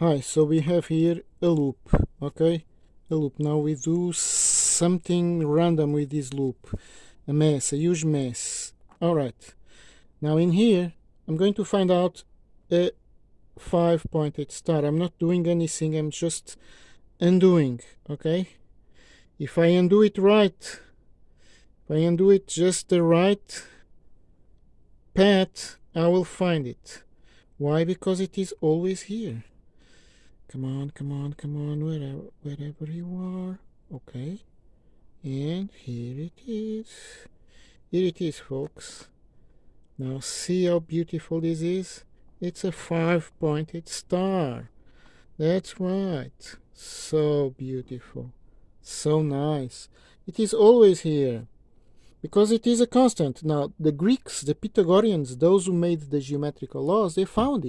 Hi, so we have here a loop, okay? A loop. Now we do something random with this loop. A mess, a huge mess. Alright. Now in here, I'm going to find out a five-pointed star. I'm not doing anything, I'm just undoing, okay? If I undo it right, if I undo it just the right path, I will find it. Why? Because it is always here. Come on, come on, come on, wherever, wherever you are. Okay. And here it is. Here it is, folks. Now see how beautiful this is? It's a five-pointed star. That's right. So beautiful. So nice. It is always here. Because it is a constant. Now, the Greeks, the Pythagoreans, those who made the geometrical laws, they found it.